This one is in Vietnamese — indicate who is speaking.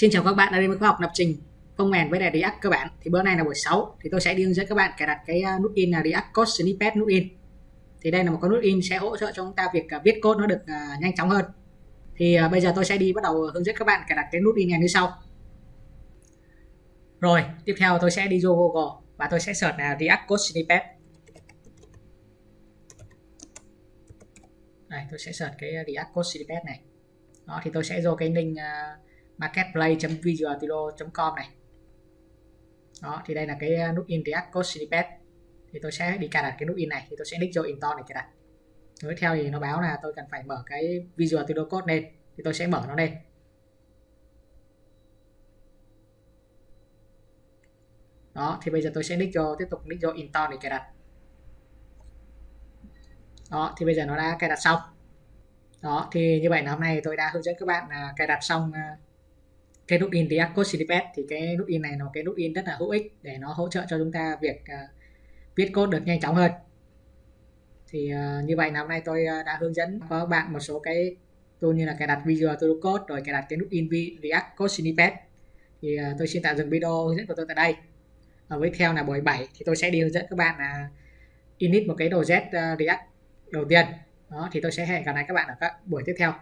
Speaker 1: Xin chào các bạn đã đến với khóa học lập trình công mềm với React cơ bản. Thì bữa nay là buổi 6 thì tôi sẽ đi hướng dẫn các bạn cài đặt cái à, nút in là React Code Snippet nút in. Thì đây là một cái nút in sẽ hỗ trợ cho chúng ta việc à, viết code nó được à, nhanh chóng hơn. Thì bây giờ tôi sẽ đi bắt đầu hướng dẫn các bạn cài đặt cái nút in này như sau. Rồi, tiếp theo tôi sẽ đi vô Google và tôi sẽ search là React Code Snippet. Đây, tôi sẽ search cái React Code Snippet này. Đó thì tôi sẽ vô cái link uh, marketplace.visualstudio.com này. Đó, thì đây là cái à, nút in React Code Snippet thì tôi sẽ đi cài đặt cái nút in này, thì tôi sẽ click vô install này cài đặt tiếp theo thì nó báo là tôi cần phải mở cái Visual Studio Code lên, thì tôi sẽ mở nó lên. Đó, thì bây giờ tôi sẽ click vô, tiếp tục click vô install để cài đặt. Đó, thì bây giờ nó đã cài đặt xong. Đó, thì như vậy là hôm nay tôi đã hướng dẫn các bạn à, cài đặt xong à, cái nút in React Code Snippet thì cái nút in này nó cái nút in rất là hữu ích để nó hỗ trợ cho chúng ta việc uh, viết code được nhanh chóng hơn. Thì uh, như vậy là hôm nay tôi uh, đã hướng dẫn các bạn một số cái tool như là cài đặt Visual Studio Code rồi cài đặt cái nút in React Code Snippet thì uh, tôi xin tạm dừng video hướng dẫn của tôi tại đây. Ở với theo là buổi 7 thì tôi sẽ đi hướng dẫn các bạn là init một cái đồ Z uh, React đầu tiên. Đó thì tôi sẽ hẹn gặp lại các bạn ở các buổi tiếp theo.